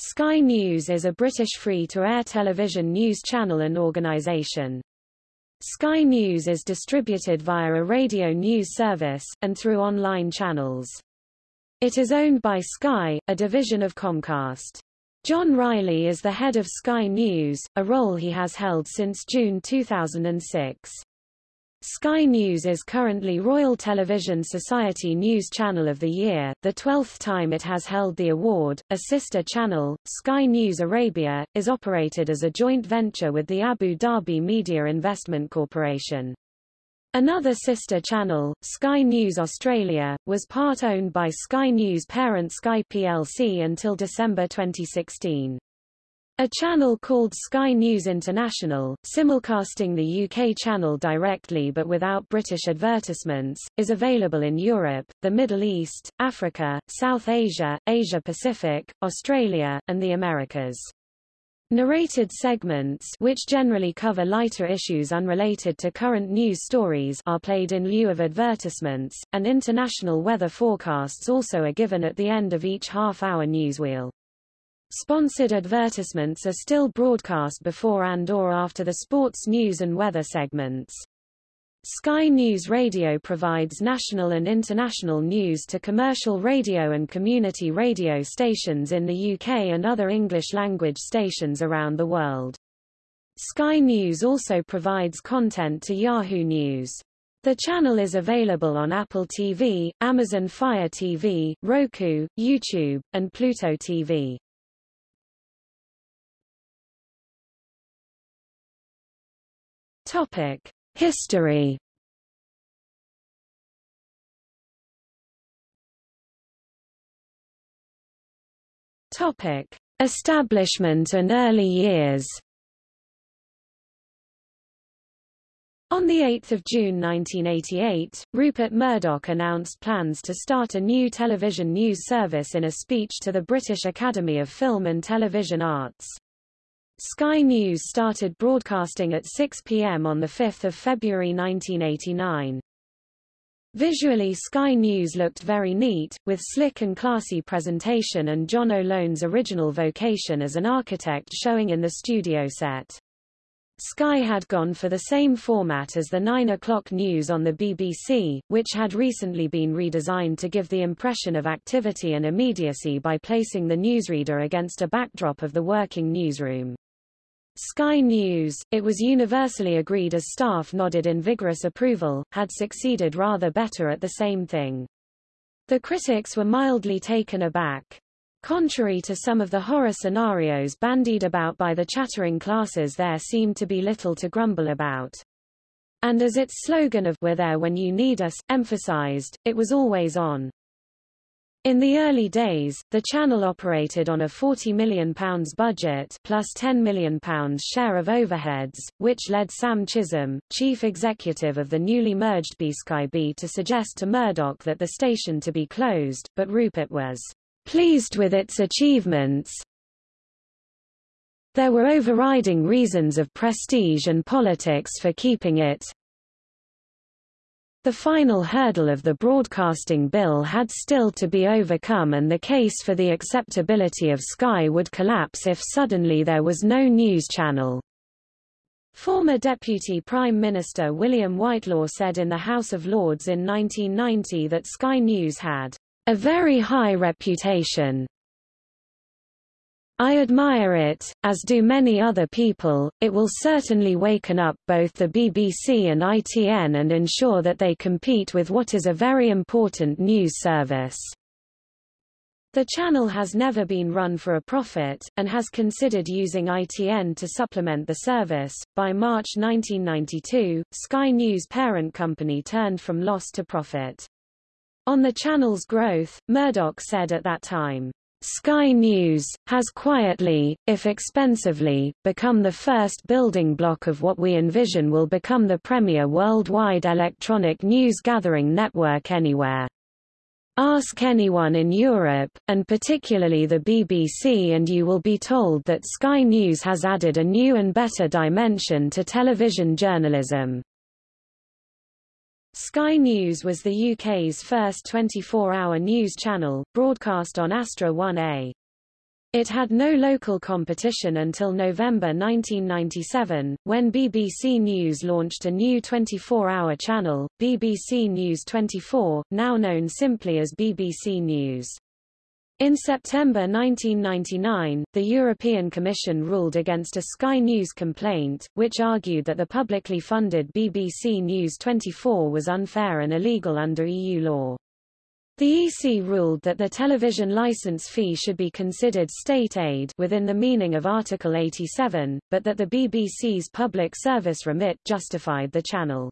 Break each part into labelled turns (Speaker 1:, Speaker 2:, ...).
Speaker 1: Sky News is a British free-to-air television news channel and organisation. Sky News is distributed via a radio news service, and through online channels. It is owned by Sky, a division of Comcast. John Ryley is the head of Sky News, a role he has held since June 2006. Sky News is currently Royal Television Society News Channel of the Year, the 12th time it has held the award. A sister channel, Sky News Arabia, is operated as a joint venture with the Abu Dhabi Media Investment Corporation. Another sister channel, Sky News Australia, was part owned by Sky News parent Sky plc until December 2016. A channel called Sky News International, simulcasting the UK channel directly but without British advertisements, is available in Europe, the Middle East, Africa, South Asia, Asia Pacific, Australia, and the Americas. Narrated segments which generally cover lighter issues unrelated to current news stories are played in lieu of advertisements, and international weather forecasts also are given at the end of each half-hour newswheel. Sponsored advertisements are still broadcast before and or after the sports news and weather segments. Sky News Radio provides national and international news to commercial radio and community radio stations in the UK and other English-language stations around the world. Sky News also provides content to Yahoo News. The channel is available on Apple TV, Amazon Fire TV, Roku, YouTube, and Pluto TV. Topic: History. Topic: Establishment and early years. On 8 June 1988, Rupert Murdoch announced plans to start a new television news service in a speech to the British Academy of Film and Television Arts. Sky News started broadcasting at 6 p.m. on 5 February 1989. Visually Sky News looked very neat, with slick and classy presentation and John O'Loan's original vocation as an architect showing in the studio set. Sky had gone for the same format as the 9 o'clock news on the BBC, which had recently been redesigned to give the impression of activity and immediacy by placing the newsreader against a backdrop of the working newsroom. Sky News, it was universally agreed as staff nodded in vigorous approval, had succeeded rather better at the same thing. The critics were mildly taken aback. Contrary to some of the horror scenarios bandied about by the chattering classes there seemed to be little to grumble about. And as its slogan of We're there when you need us, emphasized, it was always on. In the early days, the channel operated on a £40 million budget plus £10 million share of overheads, which led Sam Chisholm, chief executive of the newly merged B-Sky-B to suggest to Murdoch that the station to be closed, but Rupert was pleased with its achievements. There were overriding reasons of prestige and politics for keeping it, the final hurdle of the broadcasting bill had still to be overcome and the case for the acceptability of Sky would collapse if suddenly there was no news channel. Former Deputy Prime Minister William Whitelaw said in the House of Lords in 1990 that Sky News had a very high reputation I admire it, as do many other people. It will certainly waken up both the BBC and ITN and ensure that they compete with what is a very important news service. The channel has never been run for a profit, and has considered using ITN to supplement the service. By March 1992, Sky News parent company turned from loss to profit. On the channel's growth, Murdoch said at that time, Sky News, has quietly, if expensively, become the first building block of what we envision will become the premier worldwide electronic news gathering network anywhere. Ask anyone in Europe, and particularly the BBC and you will be told that Sky News has added a new and better dimension to television journalism. Sky News was the UK's first 24-hour news channel, broadcast on Astra 1A. It had no local competition until November 1997, when BBC News launched a new 24-hour channel, BBC News 24, now known simply as BBC News. In September 1999, the European Commission ruled against a Sky News complaint, which argued that the publicly funded BBC News 24 was unfair and illegal under EU law. The EC ruled that the television license fee should be considered state aid within the meaning of Article 87, but that the BBC's public service remit justified the channel.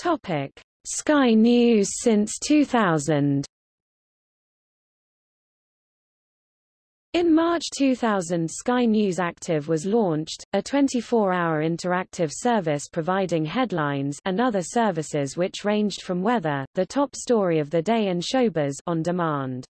Speaker 1: Topic: Sky News since 2000. In March 2000 Sky News Active was launched, a 24-hour interactive service providing headlines and other services which ranged from weather, the top story of the day and showbiz on demand.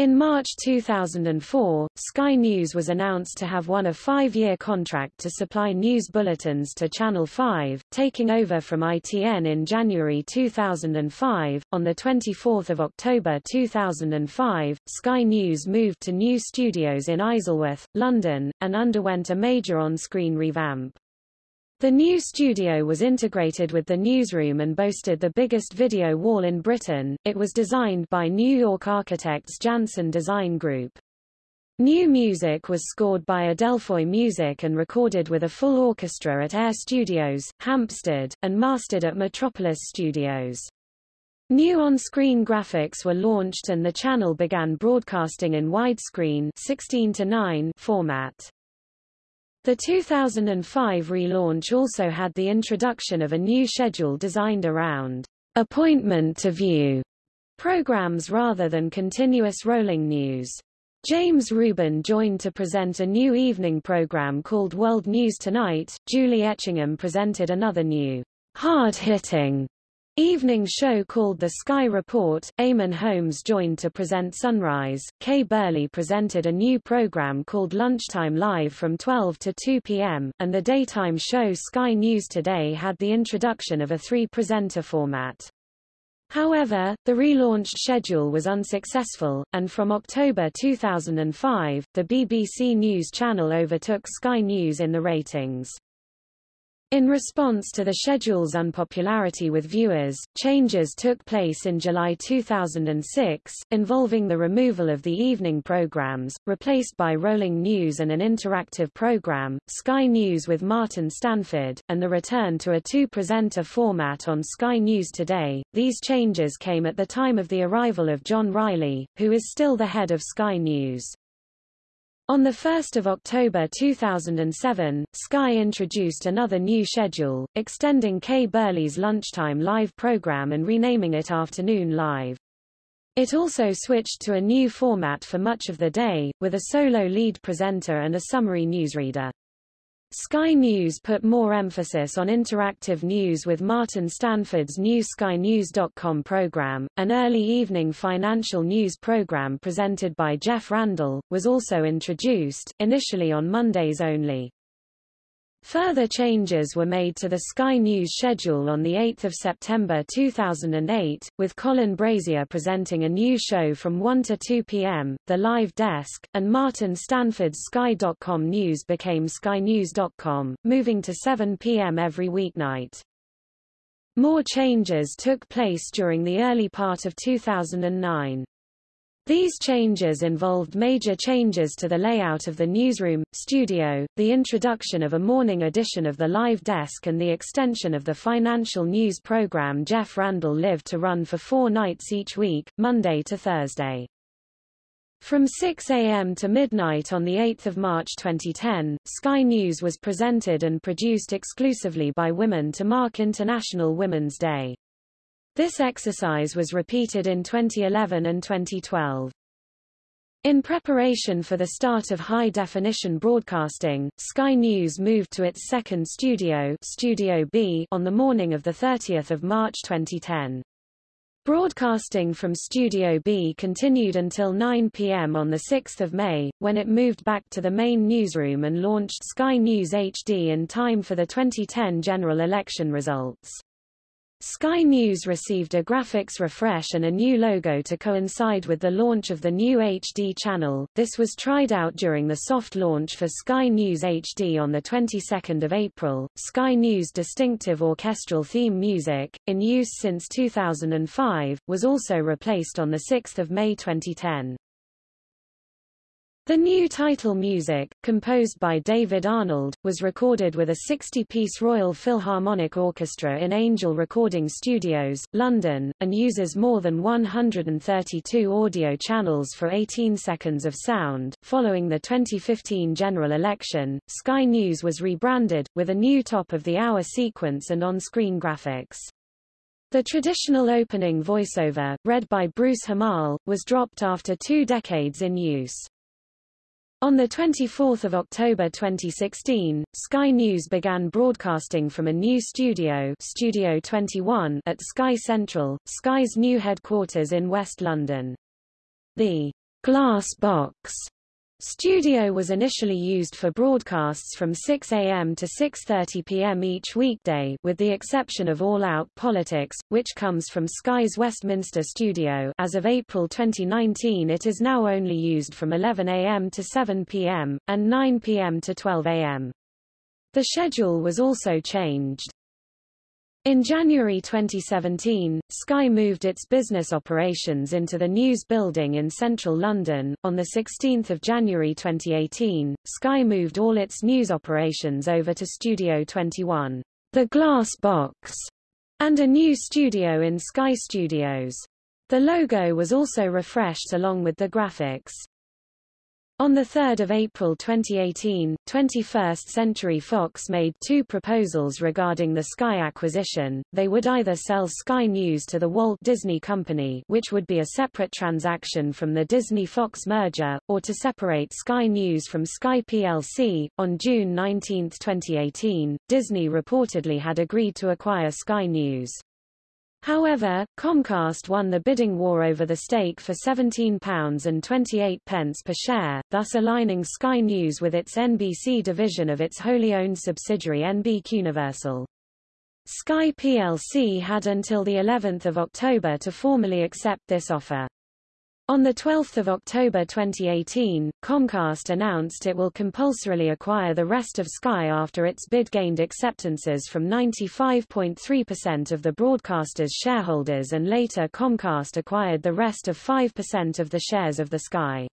Speaker 1: In March 2004, Sky News was announced to have won a five-year contract to supply news bulletins to Channel 5, taking over from ITN in January 2005. On 24 October 2005, Sky News moved to new studios in Isleworth, London, and underwent a major on-screen revamp. The new studio was integrated with the newsroom and boasted the biggest video wall in Britain. It was designed by New York architects Janson Design Group. New music was scored by Adelphoi Music and recorded with a full orchestra at Air Studios, Hampstead, and mastered at Metropolis Studios. New on-screen graphics were launched and the channel began broadcasting in widescreen 16 format. The 2005 relaunch also had the introduction of a new schedule designed around appointment to view programs rather than continuous rolling news. James Rubin joined to present a new evening program called World News Tonight. Julie Etchingham presented another new, hard-hitting Evening show called The Sky Report, Eamonn Holmes joined to present Sunrise, Kay Burley presented a new program called Lunchtime Live from 12 to 2 p.m., and the daytime show Sky News Today had the introduction of a three-presenter format. However, the relaunched schedule was unsuccessful, and from October 2005, the BBC News channel overtook Sky News in the ratings. In response to the schedule's unpopularity with viewers, changes took place in July 2006, involving the removal of the evening programs, replaced by rolling news and an interactive program, Sky News with Martin Stanford, and the return to a two-presenter format on Sky News Today. These changes came at the time of the arrival of John Ryley, who is still the head of Sky News. On 1 October 2007, Sky introduced another new schedule, extending Kay Burley's lunchtime live program and renaming it Afternoon Live. It also switched to a new format for much of the day, with a solo lead presenter and a summary newsreader. Sky News put more emphasis on interactive news with Martin Stanford's new SkyNews.com program. An early evening financial news program presented by Jeff Randall was also introduced, initially on Mondays only. Further changes were made to the Sky News schedule on 8 September 2008, with Colin Brazier presenting a new show from 1 to 2 p.m., The Live Desk, and Martin Stanford's Sky.com News became SkyNews.com, moving to 7 p.m. every weeknight. More changes took place during the early part of 2009. These changes involved major changes to the layout of the newsroom, studio, the introduction of a morning edition of the live desk and the extension of the financial news program Jeff Randall lived to run for four nights each week, Monday to Thursday. From 6 a.m. to midnight on 8 March 2010, Sky News was presented and produced exclusively by women to mark International Women's Day. This exercise was repeated in 2011 and 2012. In preparation for the start of high-definition broadcasting, Sky News moved to its second studio, Studio B on the morning of 30 March 2010. Broadcasting from Studio B continued until 9 p.m. on 6 May, when it moved back to the main newsroom and launched Sky News HD in time for the 2010 general election results. Sky News received a graphics refresh and a new logo to coincide with the launch of the new HD channel. This was tried out during the soft launch for Sky News HD on the 22nd of April. Sky News distinctive orchestral theme music, in use since 2005, was also replaced on the 6th of May 2010. The new title music, composed by David Arnold, was recorded with a 60-piece Royal Philharmonic Orchestra in Angel Recording Studios, London, and uses more than 132 audio channels for 18 seconds of sound. Following the 2015 general election, Sky News was rebranded, with a new top-of-the-hour sequence and on-screen graphics. The traditional opening voiceover, read by Bruce Hammal, was dropped after two decades in use. On 24 October 2016, Sky News began broadcasting from a new studio, Studio 21 at Sky Central, Sky's new headquarters in West London. The glass box Studio was initially used for broadcasts from 6 a.m. to 6.30 p.m. each weekday with the exception of All Out Politics, which comes from Sky's Westminster studio as of April 2019 it is now only used from 11 a.m. to 7 p.m., and 9 p.m. to 12 a.m. The schedule was also changed. In January 2017, Sky moved its business operations into the News Building in central London. On 16 January 2018, Sky moved all its news operations over to Studio 21, the Glass Box, and a new studio in Sky Studios. The logo was also refreshed along with the graphics. On 3 April 2018, 21st Century Fox made two proposals regarding the Sky acquisition. They would either sell Sky News to the Walt Disney Company which would be a separate transaction from the Disney-Fox merger, or to separate Sky News from Sky plc. On June 19, 2018, Disney reportedly had agreed to acquire Sky News. However, Comcast won the bidding war over the stake for £17.28 per share, thus aligning Sky News with its NBC division of its wholly owned subsidiary NBCuniversal. Sky plc had until the 11th of October to formally accept this offer. On 12 October 2018, Comcast announced it will compulsorily acquire the rest of Sky after its bid gained acceptances from 95.3% of the broadcaster's shareholders and later Comcast acquired the rest of 5% of the shares of the Sky.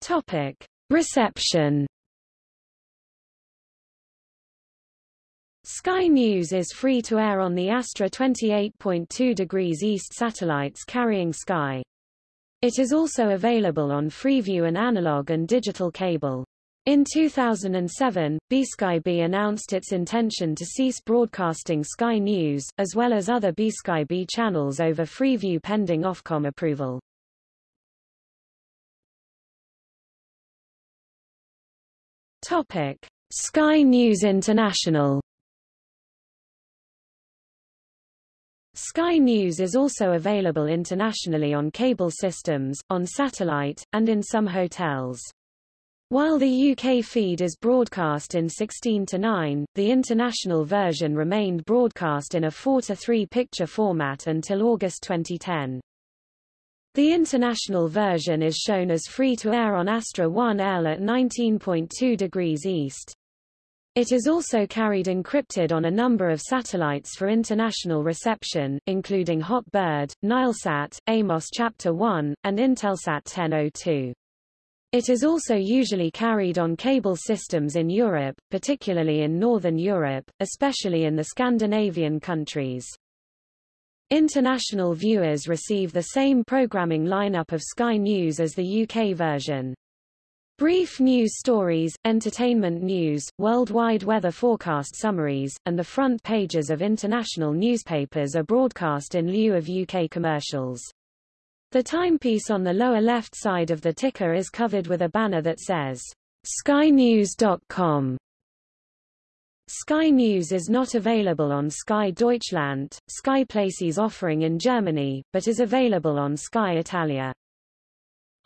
Speaker 1: Topic. Reception Sky News is free to air on the Astra 28.2 degrees east satellites carrying Sky. It is also available on Freeview and analog and digital cable. In 2007, BSkyB announced its intention to cease broadcasting Sky News, as well as other BSkyB channels over Freeview pending Ofcom approval. Topic. Sky News International Sky News is also available internationally on cable systems, on satellite, and in some hotels. While the UK feed is broadcast in 16 to 9, the international version remained broadcast in a 4 to 3 picture format until August 2010. The international version is shown as free to air on Astra 1L at 19.2 degrees east. It is also carried encrypted on a number of satellites for international reception, including Hot Bird, Nilesat, Amos Chapter 1, and Intelsat 1002. It is also usually carried on cable systems in Europe, particularly in Northern Europe, especially in the Scandinavian countries. International viewers receive the same programming lineup of Sky News as the UK version. Brief news stories, entertainment news, worldwide weather forecast summaries, and the front pages of international newspapers are broadcast in lieu of UK commercials. The timepiece on the lower left side of the ticker is covered with a banner that says, skynews.com. Sky News is not available on Sky Deutschland, Sky Places offering in Germany, but is available on Sky Italia.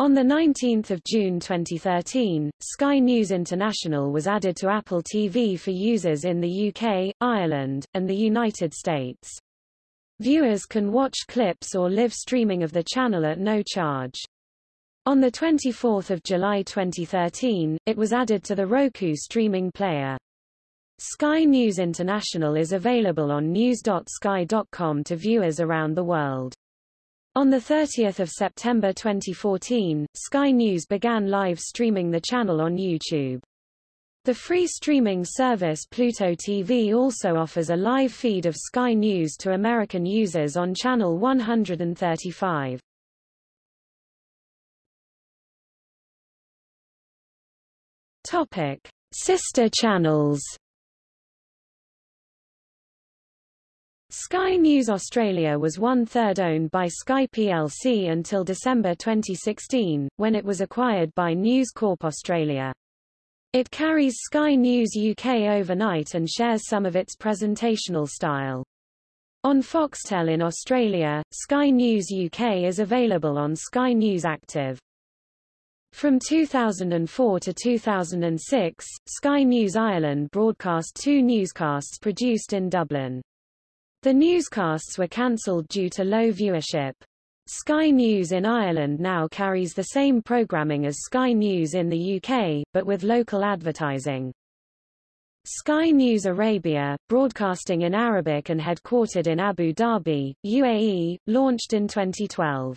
Speaker 1: On 19 June 2013, Sky News International was added to Apple TV for users in the UK, Ireland, and the United States. Viewers can watch clips or live streaming of the channel at no charge. On 24 July 2013, it was added to the Roku streaming player. Sky News International is available on news.sky.com to viewers around the world. On 30 September 2014, Sky News began live streaming the channel on YouTube. The free streaming service Pluto TV also offers a live feed of Sky News to American users on channel 135. Topic: Sister channels. Sky News Australia was one-third owned by Sky plc until December 2016, when it was acquired by News Corp Australia. It carries Sky News UK overnight and shares some of its presentational style. On Foxtel in Australia, Sky News UK is available on Sky News Active. From 2004 to 2006, Sky News Ireland broadcast two newscasts produced in Dublin. The newscasts were cancelled due to low viewership. Sky News in Ireland now carries the same programming as Sky News in the UK, but with local advertising. Sky News Arabia, broadcasting in Arabic and headquartered in Abu Dhabi, UAE, launched in 2012.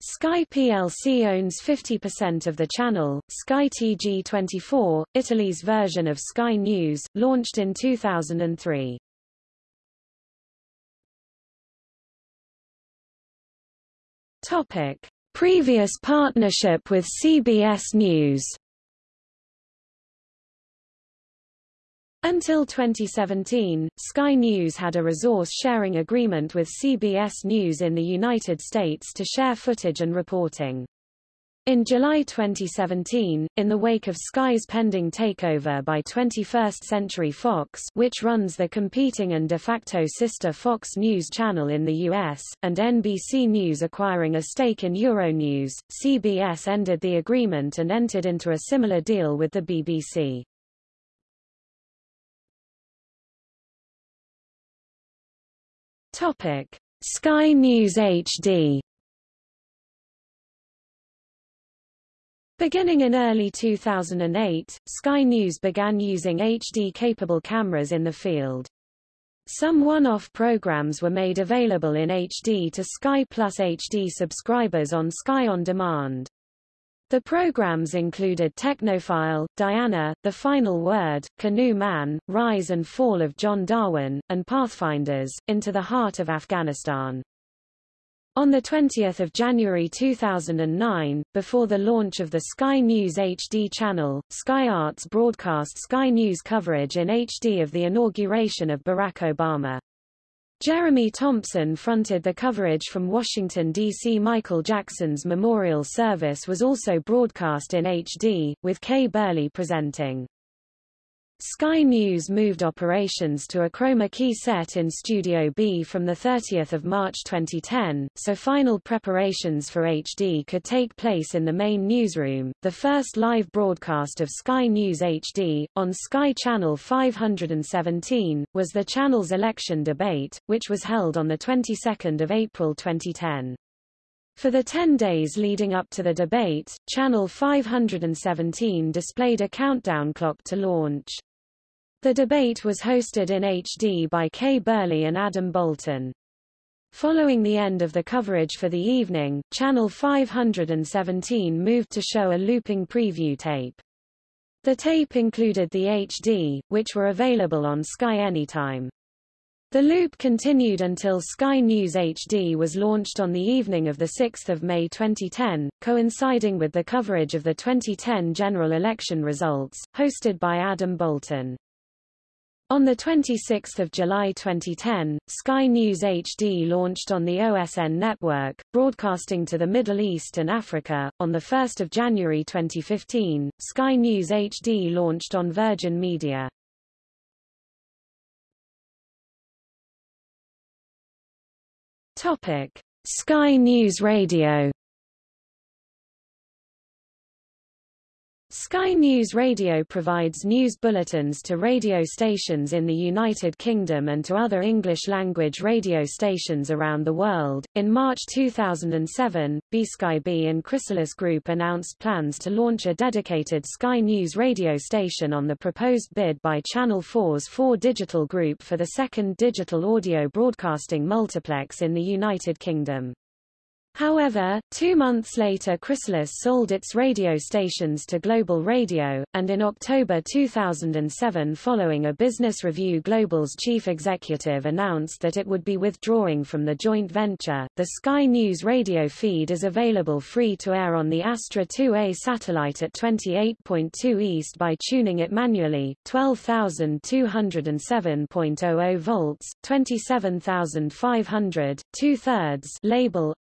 Speaker 1: Sky plc owns 50% of the channel. Sky TG24, Italy's version of Sky News, launched in 2003. Topic: Previous partnership with CBS News. Until 2017, Sky News had a resource-sharing agreement with CBS News in the United States to share footage and reporting. In July 2017, in the wake of Sky's pending takeover by 21st Century Fox which runs the competing and de facto sister Fox News channel in the U.S., and NBC News acquiring a stake in Euronews, CBS ended the agreement and entered into a similar deal with the BBC. Topic. Sky News HD Beginning in early 2008, Sky News began using HD-capable cameras in the field. Some one-off programs were made available in HD to Sky Plus HD subscribers on Sky On Demand. The programs included Technophile, Diana, The Final Word, Canoe Man, Rise and Fall of John Darwin, and Pathfinders, Into the Heart of Afghanistan. On 20 January 2009, before the launch of the Sky News HD channel, Sky Arts broadcast Sky News coverage in HD of the inauguration of Barack Obama. Jeremy Thompson fronted the coverage from Washington, D.C. Michael Jackson's memorial service was also broadcast in HD, with Kay Burley presenting. Sky News moved operations to a chroma key set in Studio B from 30 March 2010, so final preparations for HD could take place in the main newsroom. The first live broadcast of Sky News HD, on Sky Channel 517, was the channel's election debate, which was held on the 22nd of April 2010. For the 10 days leading up to the debate, Channel 517 displayed a countdown clock to launch. The debate was hosted in HD by Kay Burley and Adam Boulton. Following the end of the coverage for the evening, Channel 517 moved to show a looping preview tape. The tape included the HD, which were available on Sky Anytime. The loop continued until Sky News HD was launched on the evening of 6 May 2010, coinciding with the coverage of the 2010 general election results, hosted by Adam Boulton. On 26 July 2010, Sky News HD launched on the OSN network, broadcasting to the Middle East and Africa. On 1 January 2015, Sky News HD launched on Virgin Media. Topic: Sky News Radio Sky News Radio provides news bulletins to radio stations in the United Kingdom and to other English-language radio stations around the world. In March 2007, BSkyB and Chrysalis Group announced plans to launch a dedicated Sky News radio station on the proposed bid by Channel 4's 4 Digital Group for the second digital audio broadcasting multiplex in the United Kingdom. However, two months later Chrysalis sold its radio stations to Global Radio, and in October 2007 following a business review Global's chief executive announced that it would be withdrawing from the joint venture. The Sky News radio feed is available free to air on the Astra 2A satellite at 28.2 east by tuning it manually, 12,207.00 volts, 27,500, two-thirds label,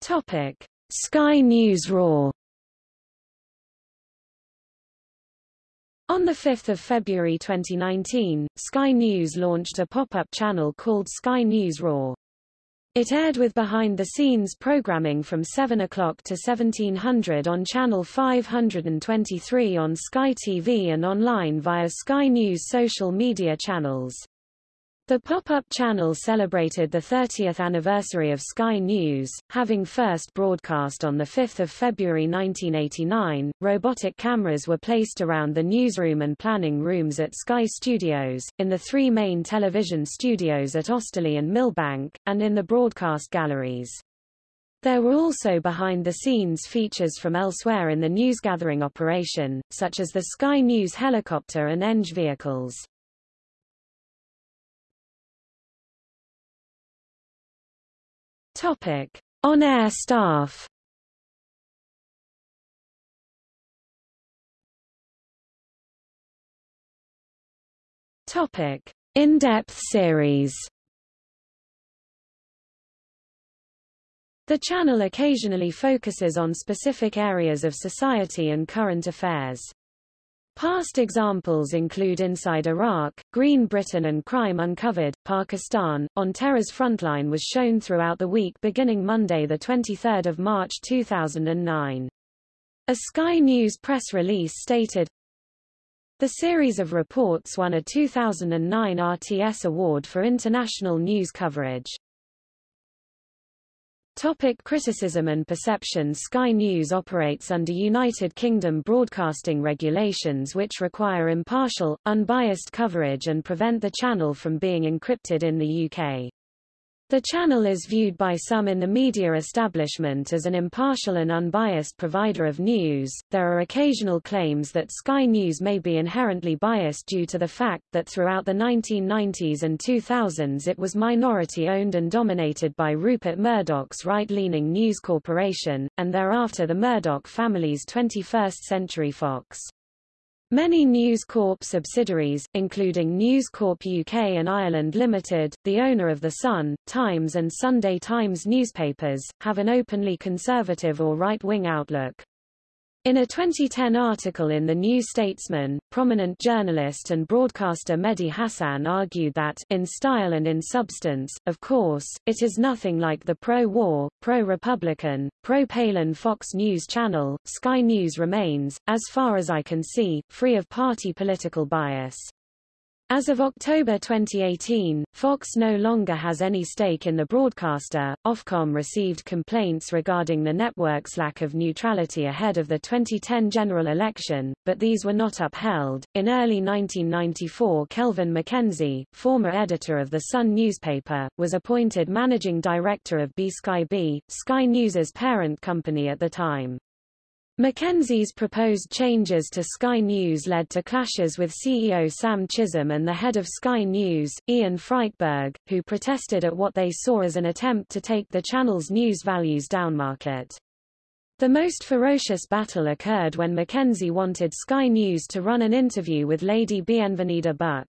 Speaker 1: Topic: Sky News Raw. On 5 February 2019, Sky News launched a pop-up channel called Sky News Raw. It aired with behind-the-scenes programming from 7 o'clock to 1700 on Channel 523 on Sky TV and online via Sky News social media channels. The pop-up channel celebrated the 30th anniversary of Sky News, having first broadcast on 5 February 1989. Robotic cameras were placed around the newsroom and planning rooms at Sky Studios, in the three main television studios at Osterley and Millbank, and in the broadcast galleries. There were also behind-the-scenes features from elsewhere in the newsgathering operation, such as the Sky News helicopter and Eng vehicles. Topic: On-air staff. Topic: In-depth series. The channel occasionally focuses on specific areas of society and current affairs. Past examples include Inside Iraq, Green Britain and Crime Uncovered, Pakistan. On Terror's Frontline was shown throughout the week beginning Monday 23 March 2009. A Sky News press release stated, The series of reports won a 2009 RTS Award for International News Coverage. Topic criticism and perception Sky News operates under United Kingdom broadcasting regulations which require impartial, unbiased coverage and prevent the channel from being encrypted in the UK. The channel is viewed by some in the media establishment as an impartial and unbiased provider of news. There are occasional claims that Sky News may be inherently biased due to the fact that throughout the 1990s and 2000s it was minority owned and dominated by Rupert Murdoch's right-leaning News Corporation, and thereafter the Murdoch family's 21st Century Fox. Many News Corp subsidiaries, including News Corp UK and Ireland Limited, the owner of The Sun, Times and Sunday Times newspapers, have an openly conservative or right-wing outlook. In a 2010 article in The New Statesman, prominent journalist and broadcaster Mehdi Hasan argued that, in style and in substance, of course, it is nothing like the pro-war, pro-Republican, pro-Palin Fox News channel, Sky News remains, as far as I can see, free of party political bias. As of October 2018, Fox no longer has any stake in the broadcaster. Ofcom received complaints regarding the network's lack of neutrality ahead of the 2010 general election, but these were not upheld. In early 1994, Kelvin MacKenzie, former editor of the Sun newspaper, was appointed managing director of BSkyB, Sky News's parent company at the time. Mackenzie's proposed changes to Sky News led to clashes with CEO Sam Chisholm and the head of Sky News, Ian Frykberg, who protested at what they saw as an attempt to take the channel's news values downmarket. The most ferocious battle occurred when Mackenzie wanted Sky News to run an interview with Lady Bienvenida Buck.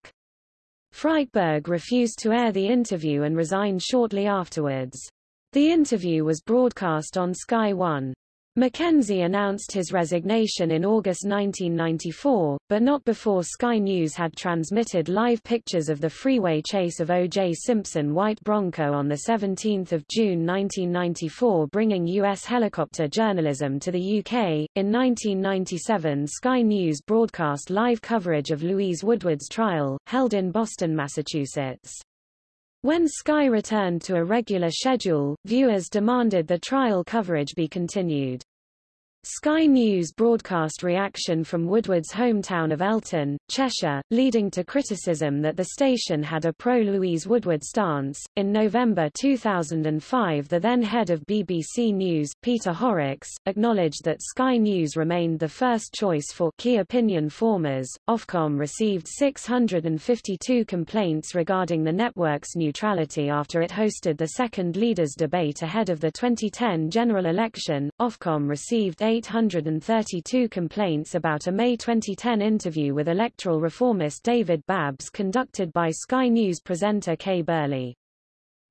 Speaker 1: Frykberg refused to air the interview and resigned shortly afterwards. The interview was broadcast on Sky One. Mackenzie announced his resignation in August 1994, but not before Sky News had transmitted live pictures of the freeway chase of O.J. Simpson white Bronco on 17 June 1994 bringing U.S. helicopter journalism to the UK. In 1997 Sky News broadcast live coverage of Louise Woodward's trial, held in Boston, Massachusetts. When Sky returned to a regular schedule, viewers demanded the trial coverage be continued. Sky News broadcast reaction from Woodward's hometown of Elton, Cheshire, leading to criticism that the station had a pro-Louise Woodward stance. In November 2005 the then head of BBC News, Peter Horrocks, acknowledged that Sky News remained the first choice for key opinion formers. Ofcom received 652 complaints regarding the network's neutrality after it hosted the second leaders debate ahead of the 2010 general election. Ofcom received 832 complaints about a May 2010 interview with electoral reformist David Babbs conducted by Sky News presenter Kay Burley.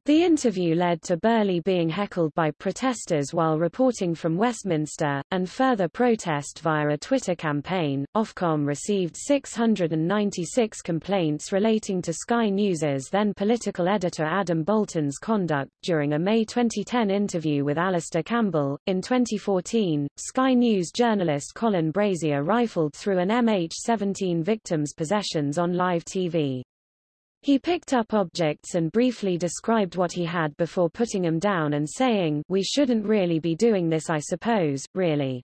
Speaker 1: The interview led to Burley being heckled by protesters while reporting from Westminster, and further protest via a Twitter campaign. Ofcom received 696 complaints relating to Sky News's then political editor Adam Boulton's conduct during a May 2010 interview with Alastair Campbell. In 2014, Sky News journalist Colin Brazier rifled through an MH17 victim's possessions on live TV. He picked up objects and briefly described what he had before putting them down and saying, we shouldn't really be doing this I suppose, really.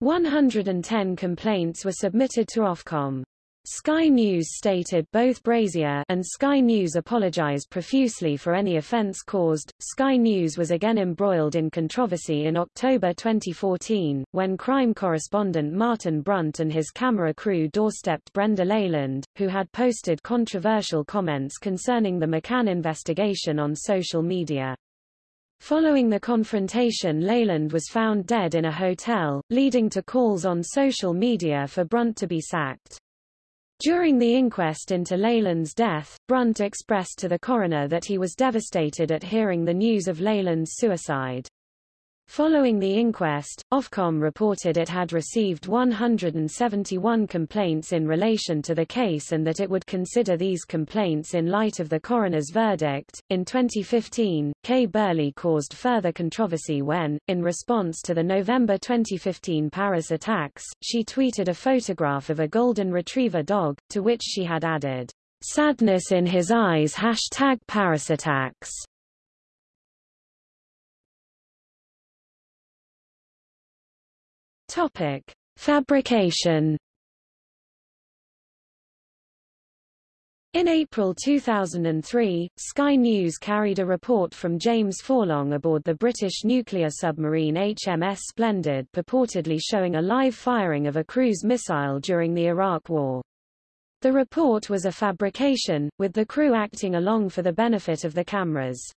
Speaker 1: 110 complaints were submitted to Ofcom. Sky News stated both Brazier and Sky News apologized profusely for any offense caused. Sky News was again embroiled in controversy in October 2014, when crime correspondent Martin Brunt and his camera crew doorstepped Brenda Leyland, who had posted controversial comments concerning the McCann investigation on social media. Following the confrontation Leyland was found dead in a hotel, leading to calls on social media for Brunt to be sacked. During the inquest into Leyland's death, Brunt expressed to the coroner that he was devastated at hearing the news of Leyland's suicide. Following the inquest, Ofcom reported it had received 171 complaints in relation to the case and that it would consider these complaints in light of the coroner's verdict. In 2015, Kay Burley caused further controversy when, in response to the November 2015 Paris attacks, she tweeted a photograph of a golden retriever dog, to which she had added, sadness in his eyes hashtag Paris attacks. Topic: Fabrication. In April 2003, Sky News carried a report from James Forlong aboard the British nuclear submarine HMS Splendid purportedly showing a live firing of a cruise missile during the Iraq War. The report was a fabrication, with the crew acting along for the benefit of the cameras.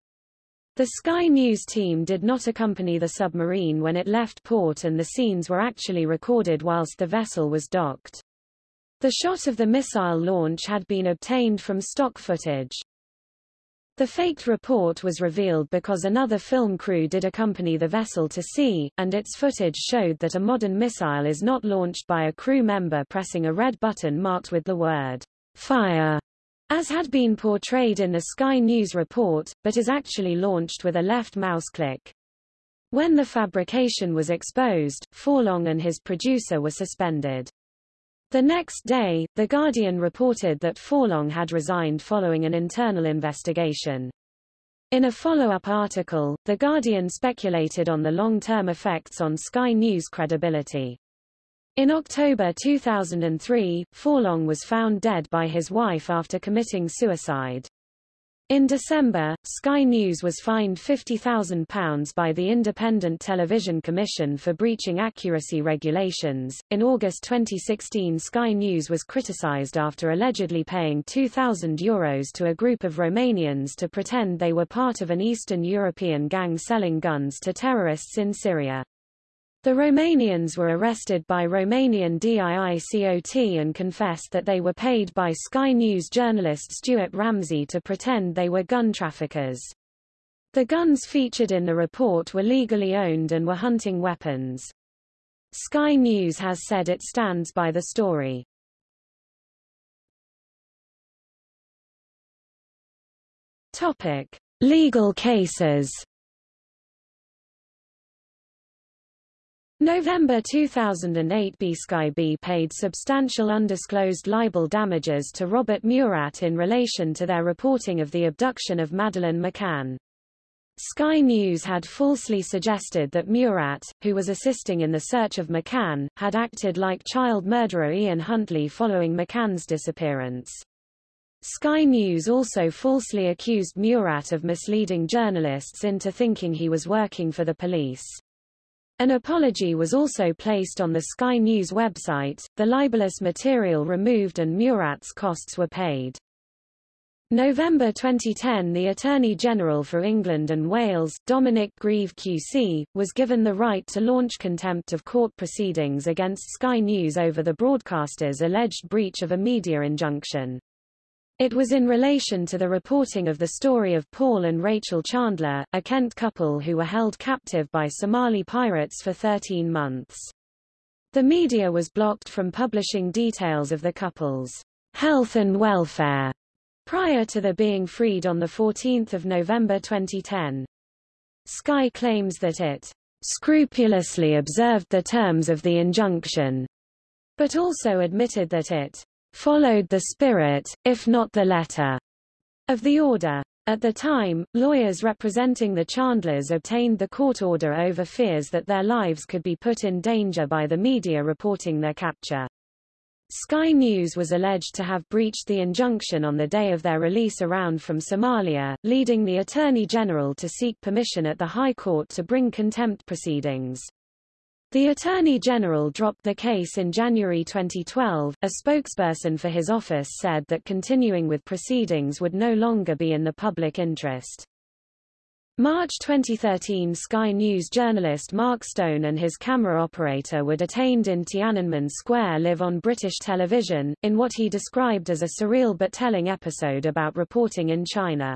Speaker 1: The Sky News team did not accompany the submarine when it left port and the scenes were actually recorded whilst the vessel was docked. The shot of the missile launch had been obtained from stock footage. The faked report was revealed because another film crew did accompany the vessel to sea, and its footage showed that a modern missile is not launched by a crew member pressing a red button marked with the word fire as had been portrayed in the Sky News report, but is actually launched with a left mouse click. When the fabrication was exposed, Forlong and his producer were suspended. The next day, The Guardian reported that Forlong had resigned following an internal investigation. In a follow-up article, The Guardian speculated on the long-term effects on Sky News credibility. In October 2003, Forlong was found dead by his wife after committing suicide. In December, Sky News was fined £50,000 by the Independent Television Commission for breaching accuracy regulations. In August 2016, Sky News was criticised after allegedly paying €2,000 Euros to a group of Romanians to pretend they were part of an Eastern European gang selling guns to terrorists in Syria. The Romanians were arrested by Romanian DIICOT and confessed that they were paid by Sky News journalist Stuart Ramsay to pretend they were gun traffickers. The guns featured in the report were legally owned and were hunting weapons. Sky News has said it stands by the story. Topic: Legal cases. November 2008 B paid substantial undisclosed libel damages to Robert Murat in relation to their reporting of the abduction of Madeleine McCann. Sky News had falsely suggested that Murat, who was assisting in the search of McCann, had acted like child murderer Ian Huntley following McCann's disappearance. Sky News also falsely accused Murat of misleading journalists into thinking he was working for the police. An apology was also placed on the Sky News website, the libelous material removed and Murat's costs were paid. November 2010 The Attorney General for England and Wales, Dominic Grieve QC, was given the right to launch contempt of court proceedings against Sky News over the broadcaster's alleged breach of a media injunction. It was in relation to the reporting of the story of Paul and Rachel Chandler, a Kent couple who were held captive by Somali pirates for 13 months. The media was blocked from publishing details of the couple's health and welfare prior to their being freed on 14 November 2010. Sky claims that it scrupulously observed the terms of the injunction, but also admitted that it followed the spirit, if not the letter, of the order. At the time, lawyers representing the Chandlers obtained the court order over fears that their lives could be put in danger by the media reporting their capture. Sky News was alleged to have breached the injunction on the day of their release around from Somalia, leading the Attorney General to seek permission at the High Court to bring contempt proceedings. The Attorney General dropped the case in January 2012. A spokesperson for his office said that continuing with proceedings would no longer be in the public interest. March 2013 Sky News journalist Mark Stone and his camera operator were detained in Tiananmen Square live on British television, in what he described as a surreal but telling episode about reporting in China.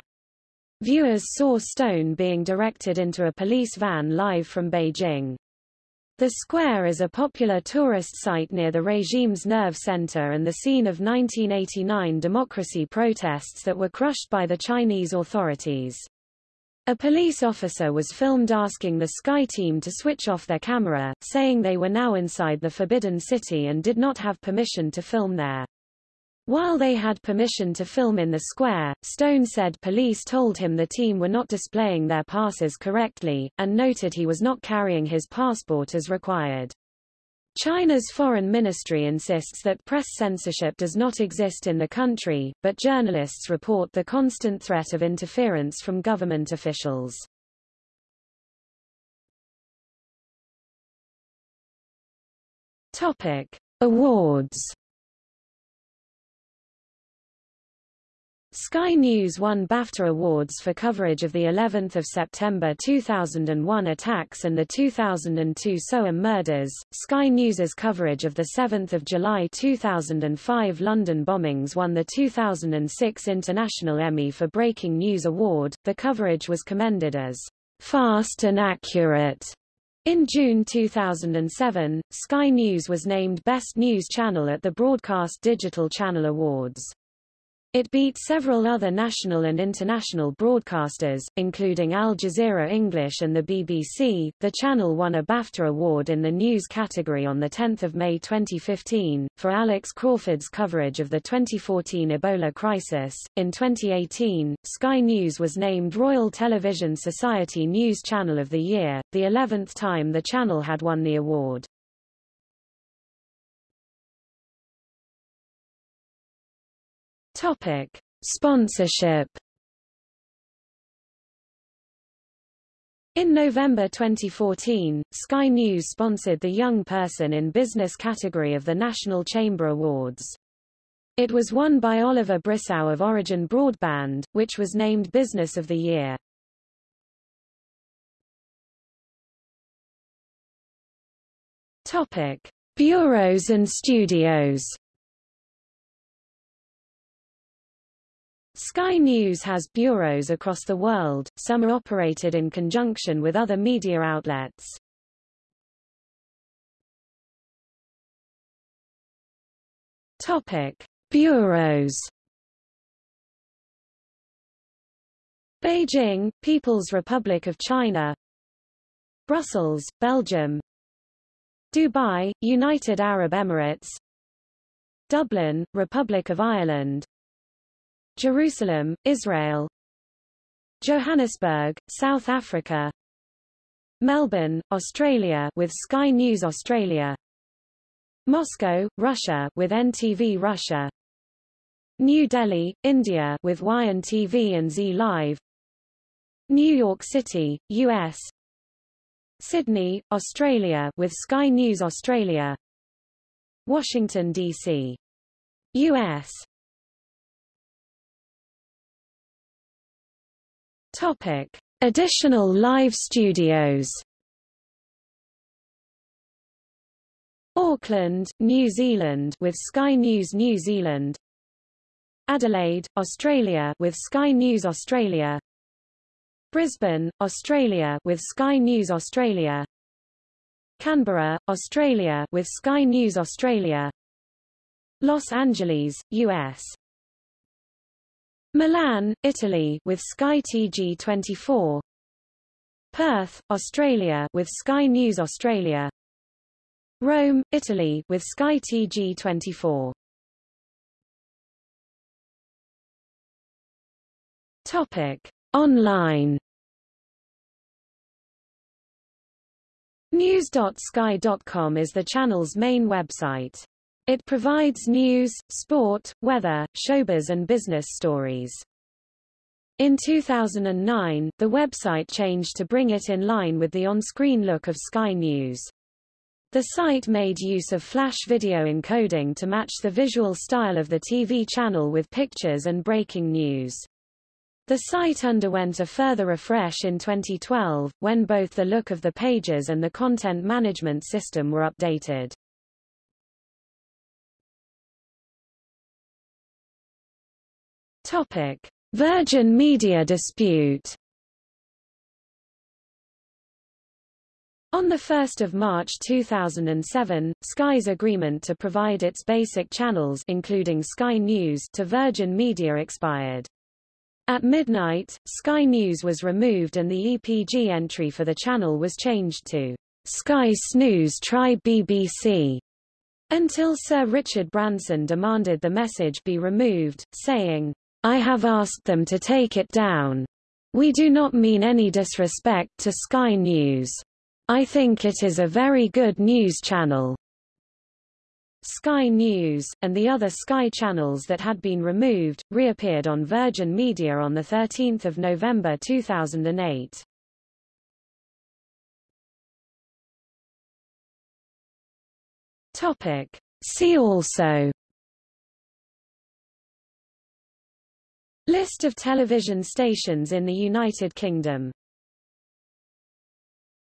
Speaker 1: Viewers saw Stone being directed into a police van live from Beijing. The square is a popular tourist site near the regime's nerve center and the scene of 1989 democracy protests that were crushed by the Chinese authorities. A police officer was filmed asking the Sky team to switch off their camera, saying they were now inside the Forbidden City and did not have permission to film there. While they had permission to film in the square, Stone said police told him the team were not displaying their passes correctly, and noted he was not carrying his passport as required. China's foreign ministry insists that press censorship does not exist in the country, but journalists report the constant threat of interference from government officials. Topic: Awards Sky News won BAFTA Awards for coverage of the 11th of September 2001 attacks and the 2002 Soham murders. Sky News's coverage of the 7th of July 2005 London bombings won the 2006 International Emmy for Breaking News Award. The coverage was commended as fast and accurate. In June 2007, Sky News was named Best News Channel at the Broadcast Digital Channel Awards. It beat several other national and international broadcasters, including Al Jazeera English and the BBC. The channel won a BAFTA award in the news category on 10 May 2015, for Alex Crawford's coverage of the 2014 Ebola crisis. In 2018, Sky News was named Royal Television Society News Channel of the Year, the 11th time the channel had won the award. Topic: Sponsorship. In November 2014, Sky News sponsored the Young Person in Business category of the National Chamber Awards. It was won by Oliver Brissow of Origin Broadband, which was named Business of the Year. Topic: Bureaus and studios. Sky News has bureaus across the world, some are operated in conjunction with other media outlets. Topic: Bureaus. Beijing, People's Republic of China. Brussels, Belgium. Dubai, United Arab Emirates. Dublin, Republic of Ireland. Jerusalem, Israel. Johannesburg, South Africa. Melbourne, Australia with Sky News Australia. Moscow, Russia with NTV Russia. New Delhi, India with YN TV and Z Live. New York City, US Sydney, Australia with Sky News Australia. Washington, D.C. U.S. Topic: Additional live studios. Auckland, New Zealand with Sky News New Zealand. Adelaide, Australia with Sky News Australia. Brisbane, Australia with Sky News Australia. Canberra, Australia with Sky News Australia. Los Angeles, US Milan, Italy with Sky TG24 Perth, Australia with Sky News Australia. Rome, Italy with Sky TG24 Topic. Online. News.sky.com is the channel's main website. It provides news, sport, weather, showbiz and business stories. In 2009, the website changed to bring it in line with the on-screen look of Sky News. The site made use of flash video encoding to match the visual style of the TV channel with pictures and breaking news. The site underwent a further refresh in 2012, when both the look of the pages and the content management system were updated. Topic: Virgin Media dispute. On 1 March 2007, Sky's agreement to provide its basic channels including Sky News to Virgin Media expired. At midnight, Sky News was removed and the EPG entry for the channel was changed to Sky Snooze Try BBC until Sir Richard Branson demanded the message be removed, saying, I have asked them to take it down. We do not mean any disrespect to Sky News. I think it is a very good news channel. Sky News, and the other Sky channels that had been removed, reappeared on Virgin Media on 13 November 2008. Topic. See also List of television stations in the United Kingdom